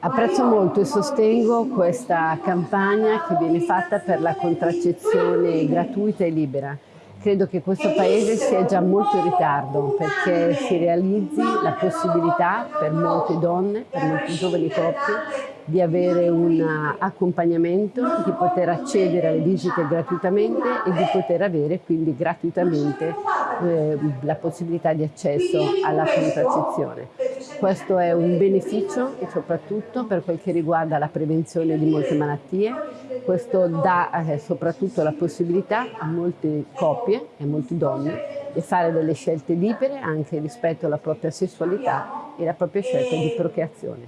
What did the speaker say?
Apprezzo molto e sostengo questa campagna che viene fatta per la contraccezione gratuita e libera. Credo che questo Paese sia già molto in ritardo perché si realizzi la possibilità per molte donne, per molte giovani coppie, di avere un accompagnamento, di poter accedere alle visite gratuitamente e di poter avere quindi gratuitamente eh, la possibilità di accesso alla contraccezione. Questo è un beneficio soprattutto per quel che riguarda la prevenzione di molte malattie, questo dà eh, soprattutto la possibilità a molte coppie e a molte donne di fare delle scelte libere anche rispetto alla propria sessualità e alla propria scelta di procreazione.